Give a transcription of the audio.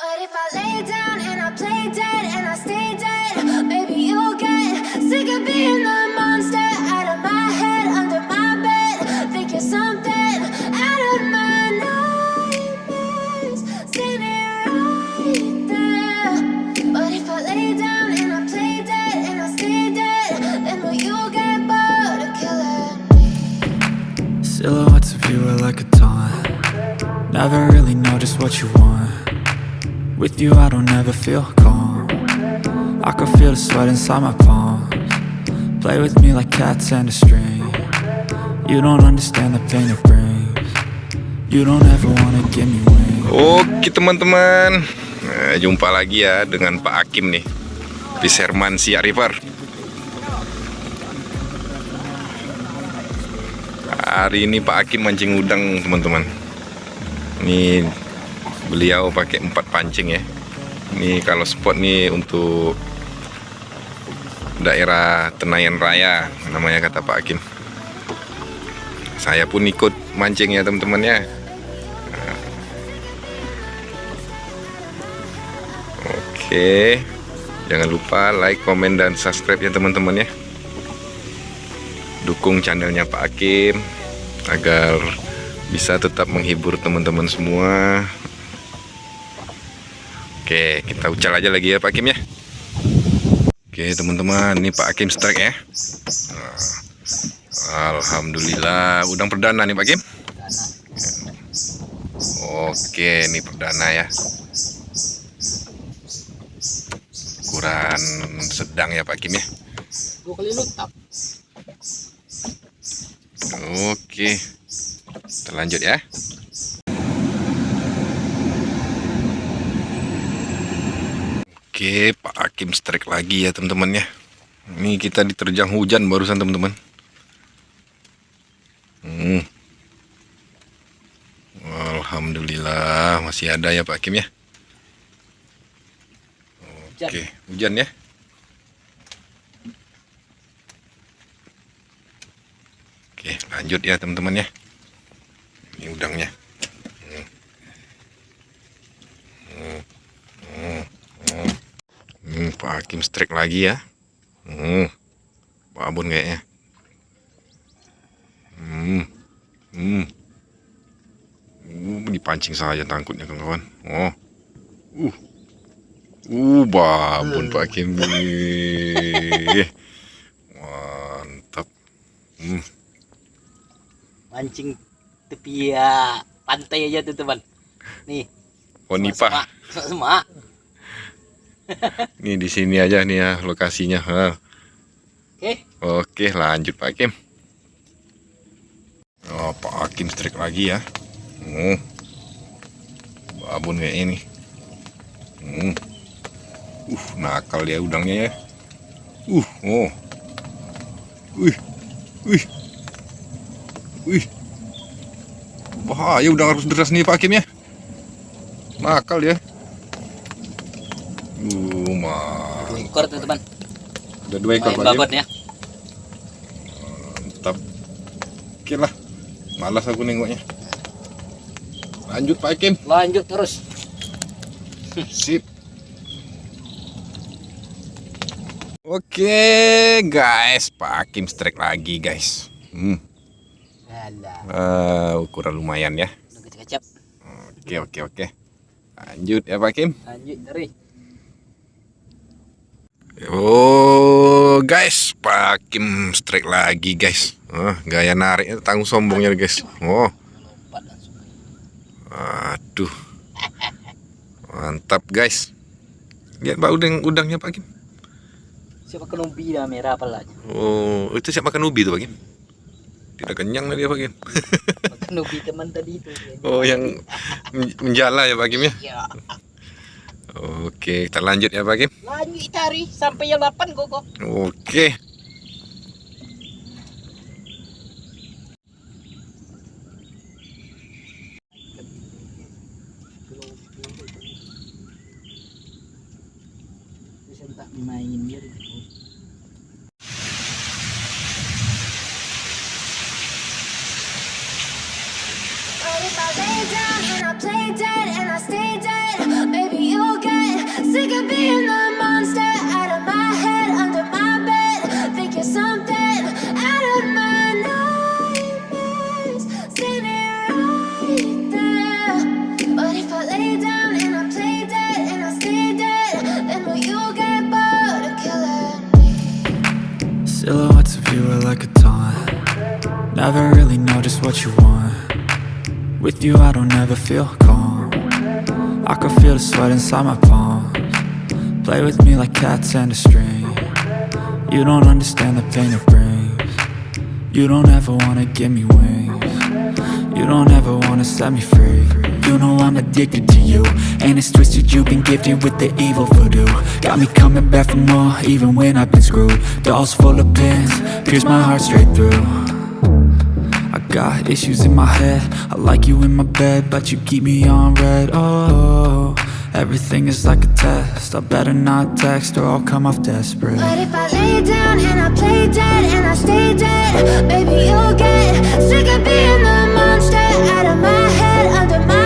But if I lay down and I play dead and I stay dead, maybe you'll get sick of being the monster out of my head, under my bed. Think you're something out of my nightmares, standing right there. But if I lay down and I play dead and I stay dead, then will you get bored of killing me? Silhouettes of you are like a taunt Never really know just what you want With you I don't ever feel calm. I can feel the sweat inside my palms. Play with me like cats and a string. You don't understand the pain it brings. You don't ever wanna give me wings. Oke teman-teman. Nah, Jumpa lagi ya dengan Pak Hakim nih. Fisherman Sia River. Hari ini Pak Hakim mancing udang teman-teman. Ini beliau pakai empat pancing ya. Ini kalau spot nih untuk daerah Tenayan Raya namanya kata Pak Hakim. Saya pun ikut mancing ya teman-teman ya. Oke. Jangan lupa like, komen, dan subscribe ya teman-teman ya. Dukung channelnya Pak Hakim Agar bisa tetap menghibur teman-teman semua Oke kita ucal aja lagi ya Pak Hakim ya. Oke teman-teman ini Pak Hakim strike ya. Alhamdulillah. Udang perdana nih Pak Hakim Oke ini perdana ya. Ukuran sedang ya Pak Kim ya. Oke terlanjut ya oke Pak Hakim strike lagi ya teman-teman ya ini kita diterjang hujan barusan teman-teman hmm. Alhamdulillah masih ada ya Pak Hakim ya. Oke, hujan ya. Oke, lanjut ya teman-teman ya. Ini udangnya. Hmm. Hmm. Hmm. Hmm. Hmm, Pak Hakim strike lagi ya. Hmm. Pak Abun kayaknya. Hmm. Hmm. Uh, dipancing saja tangkutnya kawan-kawan. Oh. Uh. Uh, babon Pak Hakim. Mantap. Hmm. mancing tepi ya pantai aja tuh teman nih Oh, Nipah. semua Nih di sini aja nih ya lokasinya. Oke Oke, lanjut Pak Hakim. Oh, Pak Hakim strike lagi ya. Hmm. Babon kayak ini. Hmm. Uh, nakal ya udangnya ya. Uh, oh. Wih. Wih. Wih. Bahaya udang harus deras nih Pak Hakim ya. Nakal ya. Uh, mah. dua ekor tuh teman Ada dua ekor main Hakim. babon ya Mantap. Oke lah. Malas aku nengoknya. Lanjut Pak Hakim. lanjut terus Sip. Oke guys, Pak Hakim strike lagi guys. Hmm. Eh, ukuran lumayan ya. Oke oke oke. Lanjut ya Pak Hakim. lanjut dari Oh guys, Pak Hakim strike lagi guys. Oh, gaya nariknya tanggung sombongnya guys. Oh, aduh. Mantap guys. Lihat Pak udang udangnya Pak Hakim. siapa kenombi dah merah apa lah Oh, itu siap makan ubi tuh Pak Kim? Tidak kenyang tadi ya Pak Kim? kenombi teman tadi itu Oh, yang men- menjala ya Pak Kim ya? Oke, kita lanjut ya Pak Kim. lanjut cari sampai yang 8 kok Oke. main dia But you were like a taunt. Never really know just what you want. With you I don't ever feel calm. I can feel the sweat inside my palms. Play with me like cats and a string. You don't understand the pain it brings. You don't ever wanna give me wings. You don't ever wanna set me free you know I'm addicted to you. And it's twisted, you've been gifted with the evil voodoo. Got me coming back for more, even when I've been screwed. Dolls full of pins, pierce my heart straight through. I got issues in my head. I like you in my bed, but you keep me on red. Oh, everything is like a test. I better not text or I'll come off desperate. But if I lay down and I play dead and I stay dead Baby, you'll get sick of being the monster Out of my head, under my